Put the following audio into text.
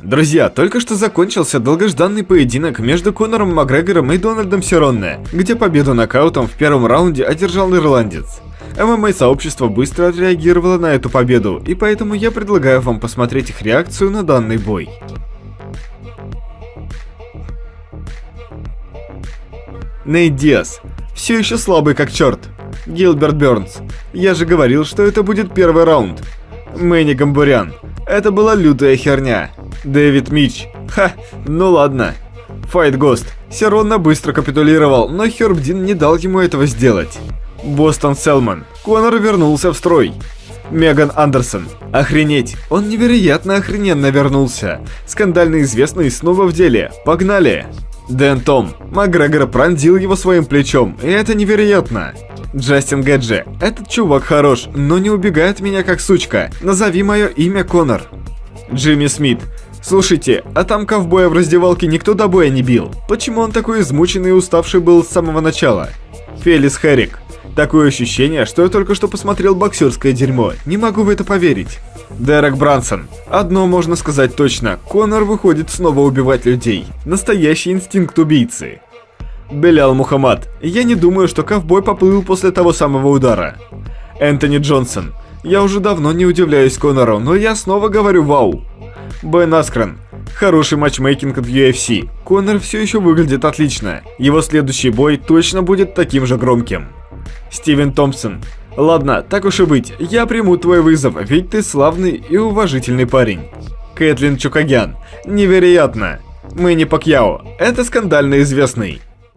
Друзья, только что закончился долгожданный поединок между Конором Макгрегором и Дональдом Сиронне, где победу нокаутом в первом раунде одержал ирландец. ММА-сообщество быстро отреагировало на эту победу, и поэтому я предлагаю вам посмотреть их реакцию на данный бой. Нейт Диас. Все еще слабый как черт. Гилберт Бернс. Я же говорил, что это будет первый раунд. Мэнни Гамбурян. Это была лютая херня. Дэвид Мич. Ха, ну ладно. Файт Гост. Сиронна быстро капитулировал, но Хербдин не дал ему этого сделать. Бостон Селман. Конор вернулся в строй. Меган Андерсон. Охренеть, он невероятно охрененно вернулся. Скандально известный снова в деле. Погнали! Дэн Том. Макгрегор пронзил его своим плечом, и это невероятно. Джастин Гэджи. Этот чувак хорош, но не убегает меня как сучка. Назови мое имя Конор. Джимми Смит. Слушайте, а там ковбоя в раздевалке никто до боя не бил. Почему он такой измученный и уставший был с самого начала? Фелис Херрик. Такое ощущение, что я только что посмотрел боксерское дерьмо. Не могу в это поверить. Дерек Брансон. Одно можно сказать точно. Конор выходит снова убивать людей. Настоящий инстинкт убийцы. Белял Мухаммад. Я не думаю, что ковбой поплыл после того самого удара. Энтони Джонсон. Я уже давно не удивляюсь Конору, но я снова говорю вау. Бен Аскрен. Хороший матчмейкинг от UFC. Конор все еще выглядит отлично. Его следующий бой точно будет таким же громким. Стивен Томпсон. Ладно, так уж и быть, я приму твой вызов, ведь ты славный и уважительный парень. Кэтлин Чукагян. Невероятно. Мэнни Пакьяо. Это скандально известный.